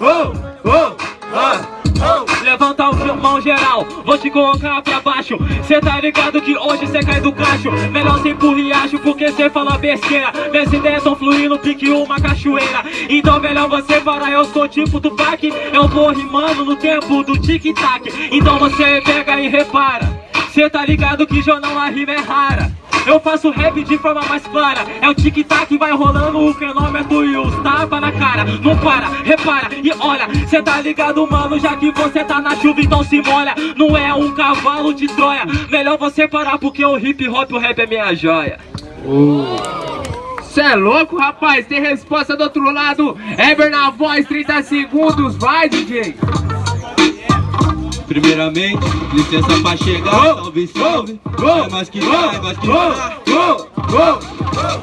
oh, oh, oh. Levanta a mão geral, vou te colocar pra baixo. Cê tá ligado que hoje cê cai do cacho. Melhor sem pro riacho porque cê fala besteira. Minhas ideias tão fluindo, pique uma cachoeira. Então melhor você parar, eu sou tipo Tupac. Eu vou rimando no tempo do tic-tac. Então você pega e repara. Cê tá ligado que jornal a rima é rara eu faço rap de forma mais clara. É o tic-tac, vai rolando o cronômetro e os tapa na cara. Não para, repara e olha. Cê tá ligado, mano, já que você tá na chuva então se molha. Não é um cavalo de Troia. Melhor você parar porque o hip hop, o rap é minha joia. Cê é louco, rapaz? Tem resposta do outro lado. Ever na voz, 30 segundos, vai DJ Primeiramente, licença pra chegar, salve, salve. É mais que vai, mais que vai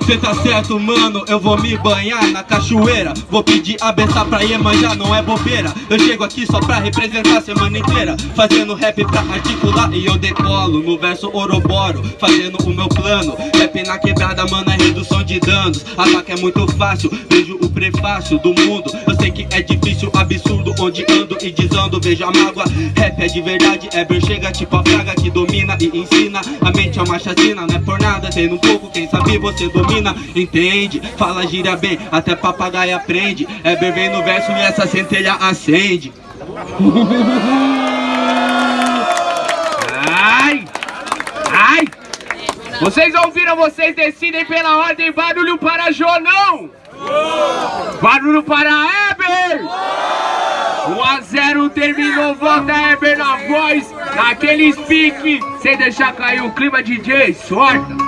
Cê tá certo, mano, eu vou me banhar na cachoeira. Vou pedir a benção pra Iemanjá, não é bobeira. Eu chego aqui só pra representar a semana inteira. Fazendo rap pra articular e eu decolo No verso oroboro, fazendo o meu plano. Rap na quebrada, mano, é redução de danos. Ataque é muito fácil, vejo o prefácio do mundo Sei que é difícil, absurdo, onde ando e desando Vejo a mágoa, rap é de verdade Eber chega tipo a praga que domina e ensina A mente é uma chacina, não é por nada Tendo um pouco, quem sabe você domina Entende? Fala gira bem, até papagaio aprende Eber vem no verso e essa centelha acende Ai! Ai! Vocês ouviram, vocês decidem pela ordem Barulho para Jonão! Barulho para Eber! 1 a 0 terminou, volta Eber na voz, naquele speak, sem deixar cair o clima DJ, sorta!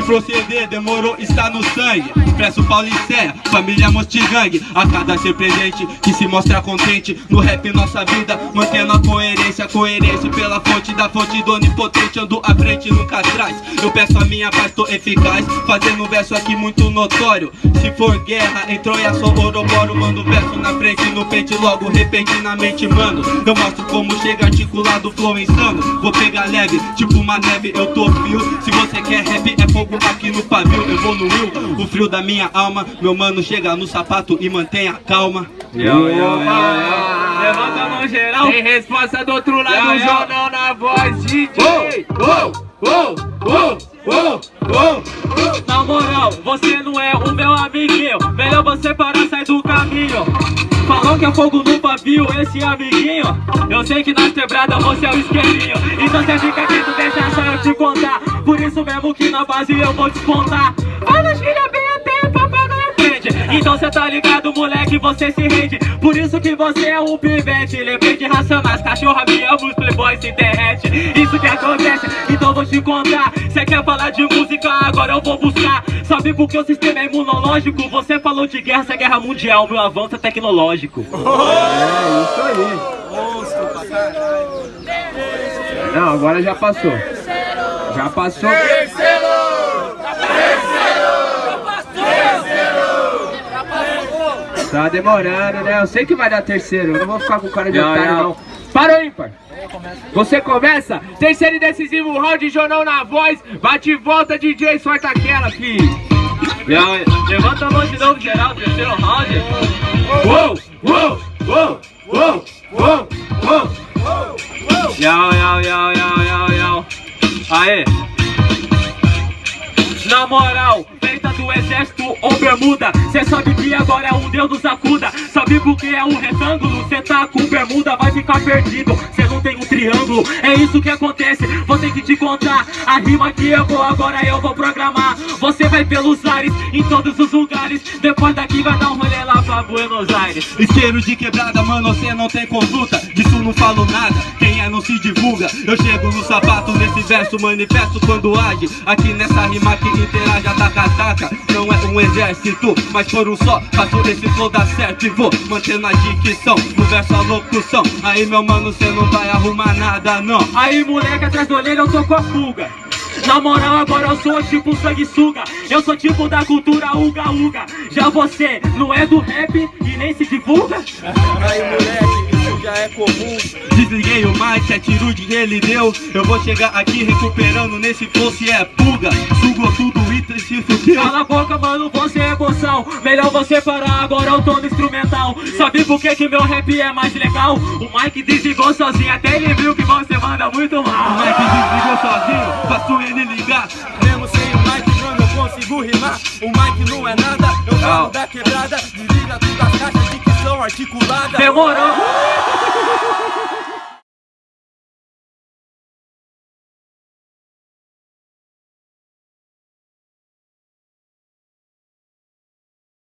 Humildade proceder, demorou, está no sangue. Expresso Paulicéia, família Mostigangue. A cada ser presente, que se mostra contente. No rap nossa vida, mantendo a coerência Coerência. Pela fonte da fonte do onipotente Ando à frente, nunca atrás. Eu peço a minha paz, tô eficaz. Fazendo um verso aqui muito notório. Se for guerra, em Troia sou Oroboro Mando verso na frente, no pente logo repentinamente Mano, eu mostro como chega articulado, flow insano. Vou pegar leve, tipo uma neve, eu tô frio. Se você quer rap, é fogo aqui no pavio Evoluiu o frio da minha alma Meu mano chega no sapato e mantenha calma Yo, yo, yo, yo. Levanta a mão geral Tem resposta do outro lado, Yo, yo. Jonão na voz, DJ! Oh, oh, oh, oh, oh. Na moral, você não é o meu amiguinho Melhor você parar, sai do caminho Falou que é fogo no pavio, esse amiguinho Eu sei que nas quebradas você é o isqueirinho Então você fica quieto, deixa só eu te contar Por isso mesmo que na base eu vou despontar Fala gíria bem até papagaio aprende Então cê tá ligado, moleque, você se rende. Por isso que você é um pivete. Lembrei de racionais, cachorra me ama, os playboys se derrete. Isso que acontece, então vou te contar. Cê quer falar de música, agora eu vou buscar. Sabe por que o sistema é imunológico? Você falou de guerra, essa é guerra mundial Meu avanço é tecnológico. É isso aí. Não, agora já passou. Já passou. Tá demorando, né? Eu sei que vai dar terceiro. Eu não vou ficar com cara de Não, otário, não. não. Para o ímpar. Você começa. Terceiro e decisivo round, Jonão na voz. Bate e volta, DJ. Sorta aquela, fi. Levanta a mão de novo, geral, terceiro round Uou, uou, uou, uou, uou, uou. Yau, yau, yau, yau. Aê! Na moral, feita do exército ou bermuda Cê sabe que agora é um deus do sacuda Sabe por que é um retângulo? Cê tá com bermuda, vai ficar perdido. Cê não tem um triângulo, é isso que acontece Ter que te contar, a rima que eu vou agora eu vou programar. Você vai pelos ares, em todos os lugares. Depois daqui vai dar um rolê lá pra Buenos Aires. Isqueiro de quebrada, mano, você não tem conduta. Disso não falo nada, quem é não se divulga. Eu chego no sapato nesse verso, manifesto quando age. Aqui nessa rima que interage, ataca, ataca Não é um exército, mas por um só Faço esse flow dar certo e vou mantendo a dicção. No verso a locução, aí meu mano, cê não vai arrumar nada não. Aí moleque, atrás do olheiro eu tô com a fuga. Na moral agora eu sou tipo sanguessuga. Eu sou tipo da cultura uga uga. Já você não é do rap e nem se divulga? Aí moleque, já é comum Desliguei o mic, atitude que ele deu. Eu vou chegar aqui recuperando nesse flow se é pulga. Sugou tudo e se fudeu Cala a boca, mano, você é boçal Melhor você parar, agora eu tô no instrumental. Sabe por que que meu rap é mais legal? O Mike desligou sozinho, até ele viu que você manda muito mal. O Mike desligou sozinho, faço ele ligar. Mesmo sem o Mike, mano, eu consigo rimar. O Mike não é nada, eu falo da quebrada. Desliga tudo as caixas de que são articuladas. Demorou